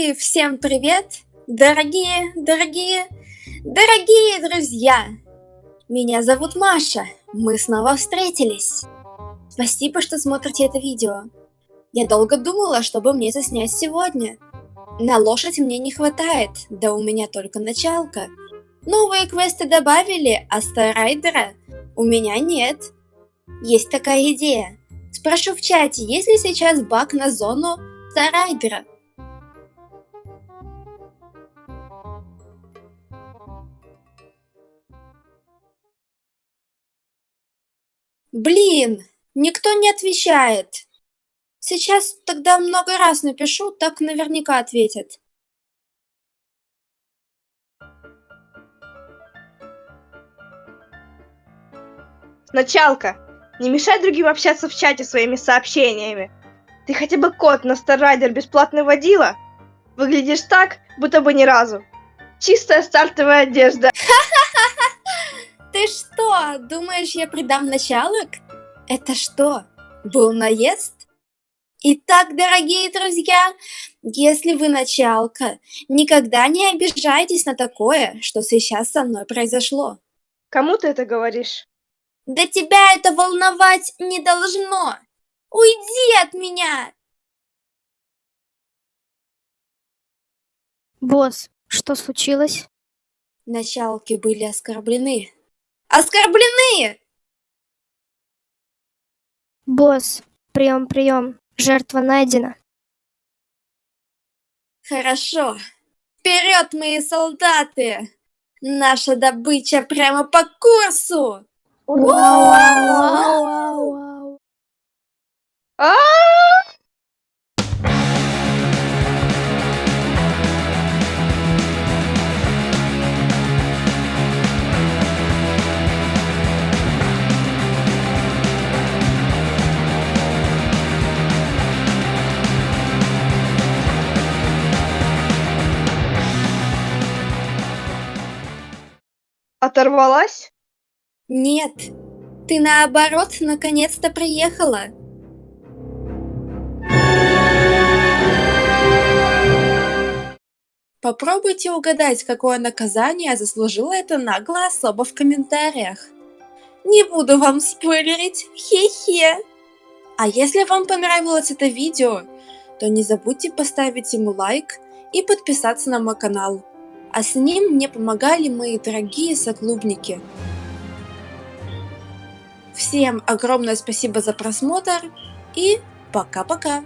Всем привет, дорогие, дорогие, дорогие друзья! Меня зовут Маша, мы снова встретились. Спасибо, что смотрите это видео. Я долго думала, чтобы мне заснять сегодня. На лошадь мне не хватает, да у меня только началка. Новые квесты добавили, а Старайдера у меня нет. Есть такая идея. Спрошу в чате, есть ли сейчас баг на зону Старайдера. Блин, никто не отвечает. Сейчас тогда много раз напишу, так наверняка ответят. Началка, не мешай другим общаться в чате своими сообщениями. Ты хотя бы код на Старрайдер бесплатно водила? Выглядишь так, будто бы ни разу. Чистая стартовая одежда. Ты что, думаешь, я предам началок? Это что, был наезд? Итак, дорогие друзья, если вы началка, никогда не обижайтесь на такое, что сейчас со мной произошло. Кому ты это говоришь? Да тебя это волновать не должно. Уйди от меня! Босс, что случилось? Началки были оскорблены. Оскорблены! Босс, прием, прием. Жертва найдена. Хорошо. Вперед, мои солдаты! Наша добыча прямо по курсу! Вау! Оторвалась? Нет, ты наоборот наконец-то приехала. Попробуйте угадать, какое наказание заслужила эта наглая особа в комментариях. Не буду вам спойлерить, хе-хе. А если вам понравилось это видео, то не забудьте поставить ему лайк и подписаться на мой канал. А с ним мне помогали мои дорогие соклубники. Всем огромное спасибо за просмотр и пока-пока.